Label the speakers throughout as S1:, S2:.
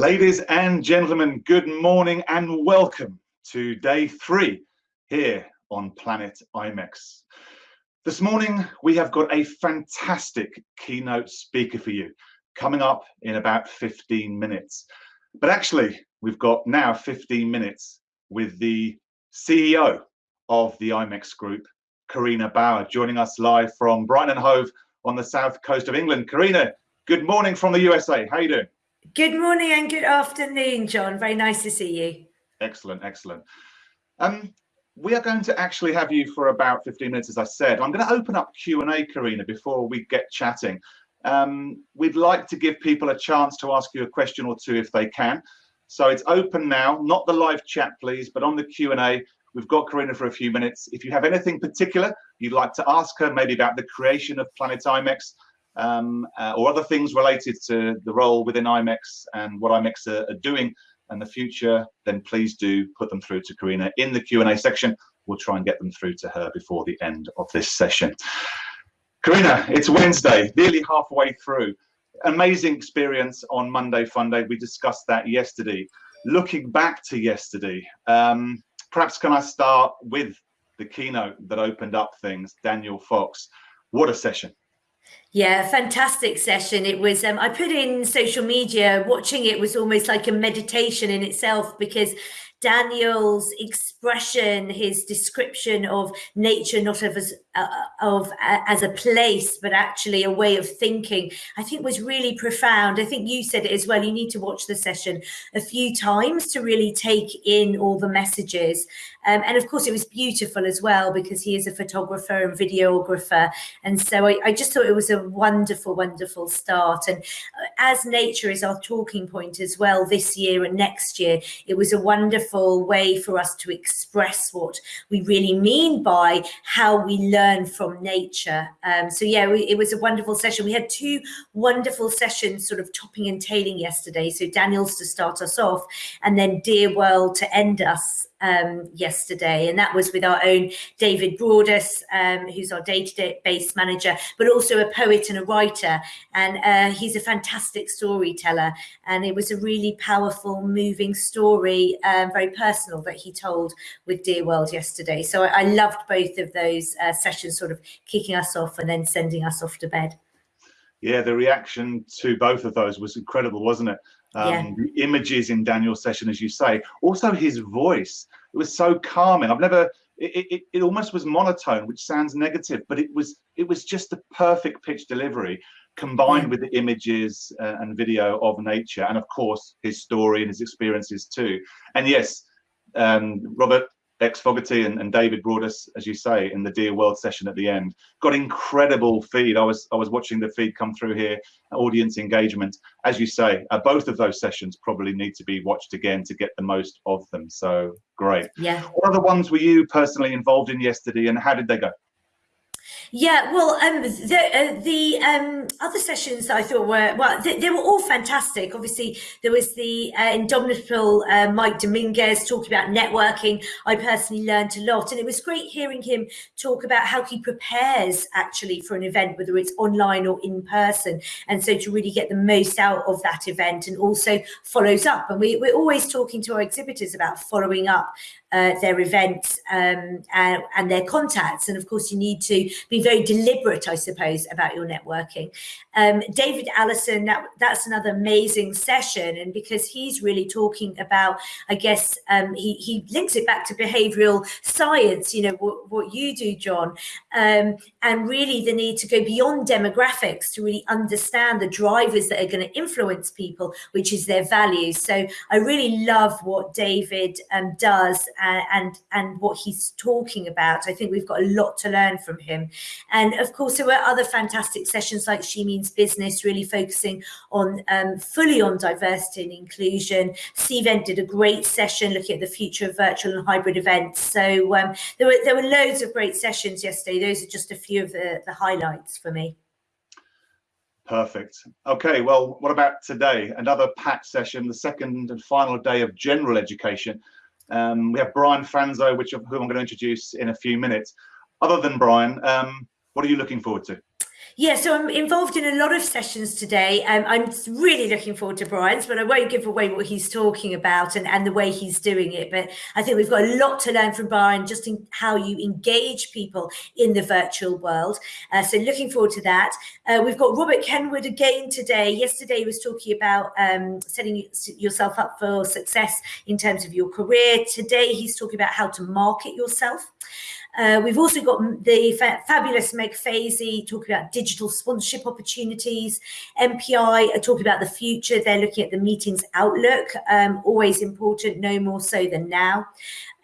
S1: Ladies and gentlemen, good morning and welcome to day three here on Planet IMEX. This morning, we have got a fantastic keynote speaker for you coming up in about 15 minutes. But actually, we've got now 15 minutes with the CEO of the IMEX Group, Carina Bauer, joining us live from Brighton and Hove on the south coast of England. Carina, good morning from the USA. How are you doing?
S2: Good morning and good afternoon, John. Very nice to see you.
S1: Excellent, excellent. Um, we are going to actually have you for about 15 minutes, as I said. I'm going to open up Q&A, Carina, before we get chatting. Um, we'd like to give people a chance to ask you a question or two if they can. So it's open now, not the live chat, please, but on the Q&A, we've got Carina for a few minutes. If you have anything particular you'd like to ask her, maybe about the creation of Planet IMEX, um, uh, or other things related to the role within IMEX and what IMEX are, are, doing and the future, then please do put them through to Carina in the Q&A section. We'll try and get them through to her before the end of this session. Carina, it's Wednesday, nearly halfway through. Amazing experience on Monday Fun Day. We discussed that yesterday. Looking back to yesterday, um, perhaps can I start with the keynote that opened up things, Daniel Fox. What a session.
S2: Yeah, fantastic session. It was, um, I put in social media, watching it was almost like a meditation in itself because Daniel's expression, his description of nature, not of as, uh, of uh, as a place, but actually a way of thinking, I think was really profound. I think you said it as well. You need to watch the session a few times to really take in all the messages. Um, and of course, it was beautiful as well because he is a photographer and videographer. And so I, I just thought it was a wonderful, wonderful start. And uh, as nature is our talking point as well this year and next year, it was a wonderful way for us to express what we really mean by how we learn from nature. Um, so yeah, we, it was a wonderful session. We had two wonderful sessions sort of topping and tailing yesterday. So Daniel's to start us off and then Dear World to end us um, yesterday, and that was with our own David Broadus, um, who's our database manager, but also a poet and a writer. And uh, he's a fantastic storyteller. And it was a really powerful, moving story, um, very personal, that he told with Dear World yesterday. So I, I loved both of those uh, sessions, sort of kicking us off and then sending us off to bed.
S1: Yeah, the reaction to both of those was incredible, wasn't it? Um, yeah. The images in Daniel's session, as you say, also his voice. It was so calming. I've never. It, it, it almost was monotone, which sounds negative, but it was it was just the perfect pitch delivery combined yeah. with the images uh, and video of nature, and of course his story and his experiences too. And yes, um, Robert X Fogarty and, and, David us, as you say, in the Dear World session at the end. Got incredible feed. I was I was watching the feed come through here, audience engagement. As you say, uh, both of those sessions probably need to be watched again to get the most of them. So great.
S2: Yeah.
S1: What other ones were you personally involved in yesterday, and how did they go?
S2: Yeah, well, um, the uh, the um, other sessions I thought were well, they, they, were all fantastic. Obviously, there was the uh, indomitable uh, Mike Dominguez talking about networking. I personally learned a lot, and it was great hearing him talk about how he prepares actually for an event, whether it's online or in person, and so to really get the most out of that event, and also follows up. And we, we're always talking to our exhibitors about following up uh, their events um, and, and, their contacts. And of course, you need to be very deliberate, I suppose, about your networking. Um, David Allison, that, that's another amazing session. And because he's really talking about, I guess, um, he, he links it back to behavioral science, you know, what, you do, John, um, and really the need to go beyond demographics to really understand the drivers that are going to influence people, which is their values. So I really love what David um, does and, and, what he's talking about. I think we've got a lot to learn from him. And of course, there were other fantastic sessions like She Means Business, really focusing on um, fully on diversity and inclusion. Cvent did a great session looking at the future of virtual and hybrid events. So um, there were there were loads of great sessions yesterday. Those are just a few of the, the highlights for me.
S1: Perfect. Okay, well, what about today? Another packed session, the second and final day of general education. Um, we have Brian Fanzo, which who I'm going to introduce in a few minutes. Other than Brian, um, what are you looking forward to?
S2: Yeah, so I'm involved in a lot of sessions today. Um, I'm really looking forward to Brian's, but I won't give away what he's talking about and, and the way he's doing it. But I think we've got a lot to learn from Brian just in how you engage people in the virtual world. Uh, so looking forward to that. Uh, we've got Robert Kenwood again today. Yesterday he was talking about um, setting yourself up for success in terms of your career. Today he's talking about how to market yourself. Uh, we've also got the fa fabulous Meg Fazy talking about digital sponsorship opportunities. MPI are talking about the future. They're looking at the meetings outlook, um, always important, no more so than now.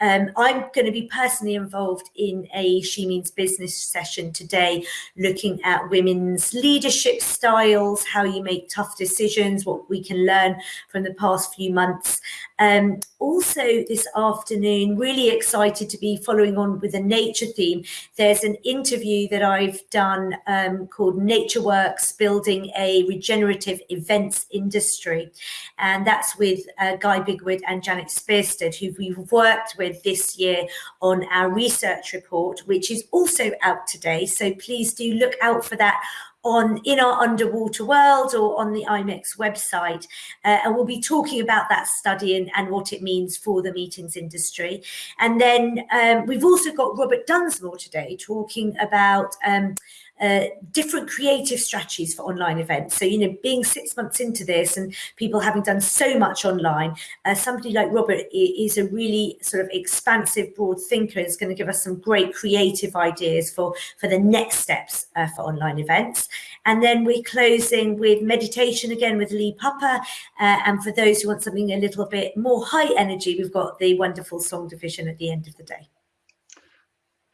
S2: Um, I'm going to be personally involved in a She Means Business session today, looking at women's leadership styles, how you make tough decisions, what we can learn from the past few months. Um, also this afternoon, really excited to be following on with a nature theme. There's an interview that I've done um, called Nature Works, Building a Regenerative Events Industry. And that's with uh, Guy Bigwood and Janet Sperstad, who we've worked with this year on our research report, which is also out today. So please do look out for that on in our underwater world or on the IMEX website. Uh, and we'll be talking about that study and, and what it means for the meetings industry. And then um, we've also got Robert Dunsmore today talking about um, uh, different creative strategies for online events. So, you know, being six months into this and people having done so much online, uh, somebody like Robert is a really sort of expansive, broad thinker is going to give us some great creative ideas for, for the next steps uh, for online events. And then we're closing with meditation again with Lee Pupper. Uh, and for those who want something a little bit more high energy, we've got the wonderful song division at the end of the day.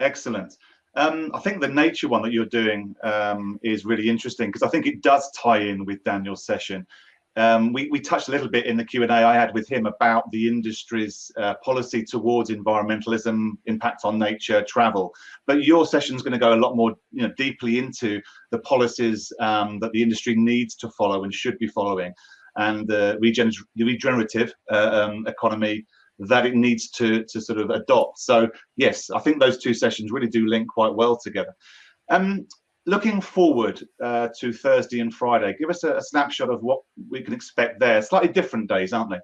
S1: Excellent. Um, I think the nature one that you're doing um, is really interesting because I think it does tie in with Daniel's session. Um, we, we, touched a little bit in the Q&A I had with him about the industry's uh, policy towards environmentalism, impact on nature, travel. But your session is going to go a lot more you know, deeply into the policies um, that the industry needs to follow and should be following and the regenerative uh, um, economy that it needs to to sort of adopt. So yes, I think those two sessions really do link quite well together. Um, looking forward uh, to Thursday and Friday, give us a, a, snapshot of what we can expect there. Slightly different days, aren't they?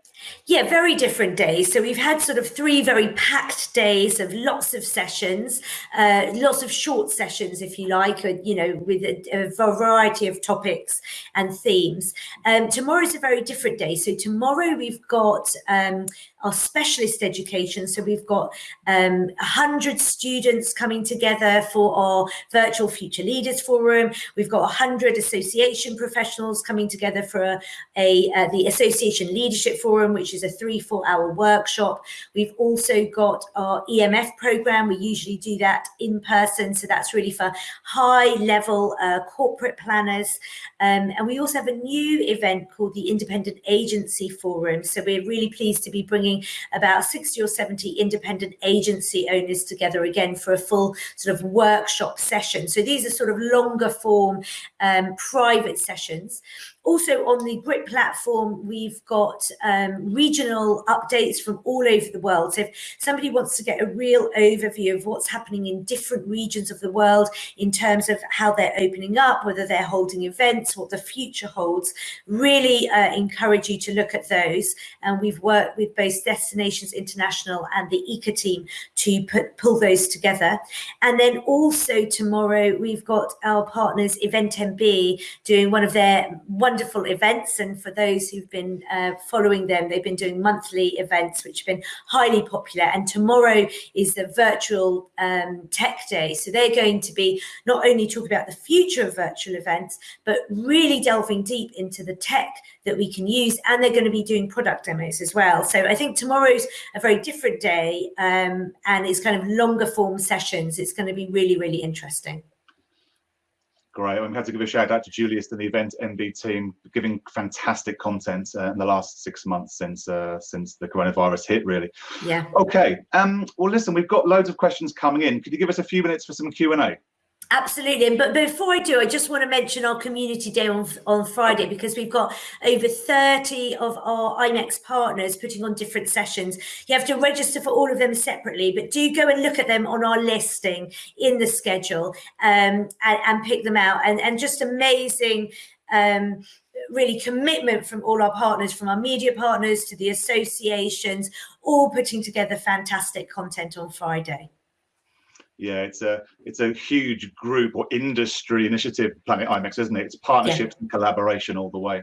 S2: Yeah, very different days. So we've had sort of three very packed days of lots of sessions, uh, lots of short sessions, if you like, or, you know, with a, a, variety of topics and themes. Um, tomorrow is a very different day. So tomorrow we've got um, our specialist education. So we've got um, 100 students coming together for our virtual future leaders forum. We've got 100 association professionals coming together for a, a uh, the association leadership forum, which is a three, four hour workshop. We've also got our EMF program. We usually do that in person. So that's really for high level uh, corporate planners. Um, and we also have a new event called the Independent Agency Forum. So we're really pleased to be bringing about 60 or 70 independent agency owners together again for a full sort of workshop session. So these are sort of longer form um, private sessions. Also on the GRIT platform, we've got um, regional updates from all over the world. So if somebody wants to get a real overview of what's happening in different regions of the world in terms of how they're opening up, whether they're holding events, what the future holds, really uh, encourage you to look at those. And we've worked with both Destinations International and the ECA team to put pull those together. And then also tomorrow, we've got our partners Event MB doing one of their one wonderful events. And for those who've been uh, following them, they've been doing monthly events, which have been highly popular. And tomorrow is the virtual um, tech day. So they're going to be not only talking about the future of virtual events, but really delving deep into the tech that we can use. And they're going to be doing product demos as well. So I think tomorrow's a very different day um, and it's kind of longer form sessions. It's going to be really, really interesting.
S1: Great. We had to give a shout out to Julius and the Event MB team, giving fantastic content uh, in the last six months since uh, since the coronavirus hit. Really.
S2: Yeah.
S1: Okay. Um. Well, listen, we've got loads of questions coming in. Could you give us a few minutes for some Q and A?
S2: Absolutely. But before I do, I just want to mention our community day on, on Friday because we've got over 30 of our IMEX partners putting on different sessions. You have to register for all of them separately, but do go and look at them on our listing in the schedule um, and, and, pick them out. And, and just amazing um, really commitment from all our partners, from our media partners to the associations, all putting together fantastic content on Friday
S1: yeah it's a it's a huge group or industry initiative planet imex isn't it? It's partnerships yeah. and collaboration all the way.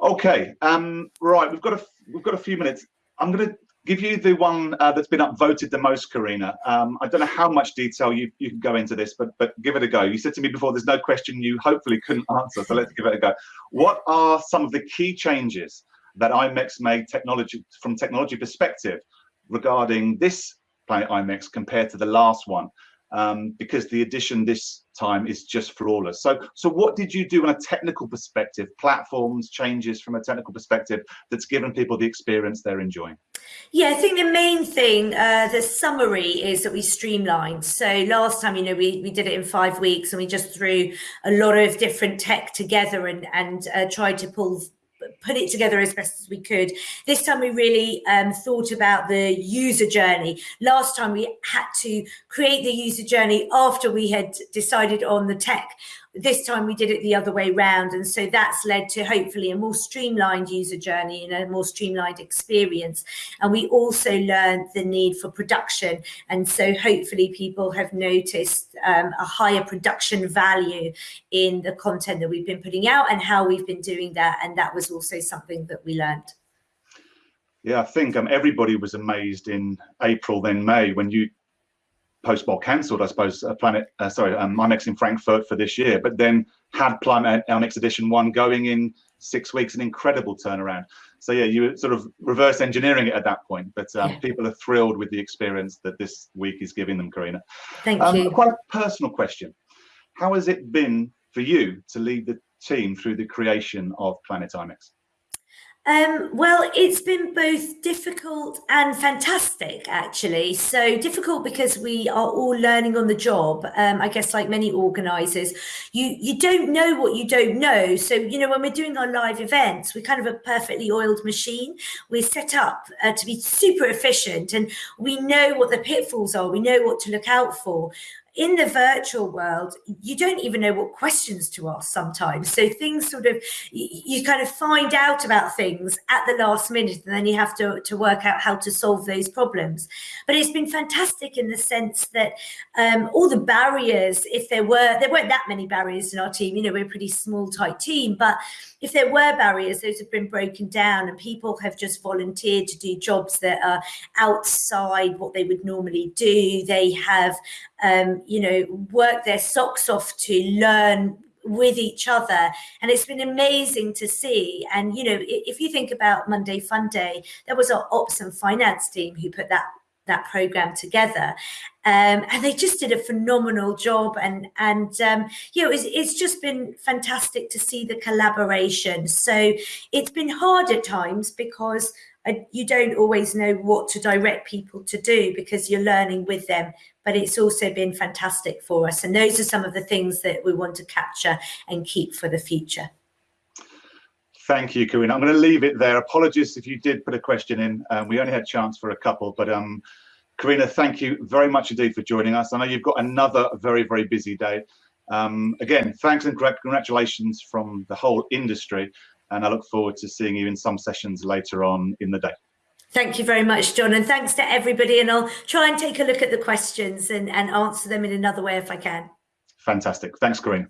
S1: Okay um right we've got a we've got a few minutes. I'm going to give you the one uh, that's been upvoted the most carina. Um i don't know how much detail you you can go into this but but give it a go. You said to me before there's no question you hopefully couldn't answer so let's give it a go. What are some of the key changes that imex made technology from technology perspective regarding this Planet IMEX compared to the last one um, because the addition this time is just flawless. So, so what did you do on a technical perspective, platforms, changes from a technical perspective that's given people the experience they're enjoying?
S2: Yeah, I think the main thing, uh, the summary is that we streamlined. So last time, you know, we, we did it in five weeks and we just threw a lot of different tech together and, and uh, tried to pull put it together as best as we could. This time we really um, thought about the user journey. Last time we had to create the user journey after we had decided on the tech this time we did it the other way round. And so that's led to hopefully a more streamlined user journey and a more streamlined experience. And we also learned the need for production. And so hopefully people have noticed um, a higher production value in the content that we've been putting out and how we've been doing that. And that was also something that we learned.
S1: Yeah, I think um, everybody was amazed in April, then May, when you post-ball cancelled, I suppose, uh, Planet, uh, sorry, um, IMEX in Frankfurt for this year, but then had Planet IMEX Edition 1 going in six weeks, an incredible turnaround. So yeah, you were sort of reverse engineering it at that point, but um, yeah. people are thrilled with the experience that this week is giving them, Carina.
S2: Thank um, you.
S1: Quite a personal question. How has it been for you to lead the team through the creation of Planet IMEX?
S2: Um, well, it's been both difficult and fantastic, actually. So difficult because we are all learning on the job. Um, I guess, like many organisers, you you don't know what you don't know. So you know, when we're doing our live events, we're kind of a perfectly oiled machine. We're set up uh, to be super efficient, and we know what the pitfalls are. We know what to look out for in the virtual world, you don't even know what questions to ask sometimes. So things sort of, you kind of find out about things at the last minute and then you have to, to work out how to solve those problems. But it's been fantastic in the sense that um, all the barriers, if there were, there weren't that many barriers in our team, you know, we're a pretty small, tight team, but if there were barriers, those have been broken down and people have just volunteered to do jobs that are outside what they would normally do. They have, um, you know, work their socks off to learn with each other. And it's been amazing to see. And you know if you think about monday fun day there was our ops and finance team who put that that program together. Um, and they just did a phenomenal job. And and um, you know it's, it's just been fantastic to see the collaboration. So it's been hard at times because you don't always know what to direct people to do because you're learning with them but it's also been fantastic for us and those are some of the things that we want to capture and keep for the future
S1: Thank you, Carina. I'm going to leave it there. Apologies if you did put a question in. Um, we only had chance for a couple, but um, Carina, thank you very much indeed for joining us. I know you've got another very, very busy day. Um, again, thanks and congratulations from the whole industry. And I look forward to seeing you in some sessions later on in the day.
S2: Thank you very much, John. And thanks to everybody. And I'll try and take a look at the questions and, and answer them in another way if I can.
S1: Fantastic. Thanks, Carina.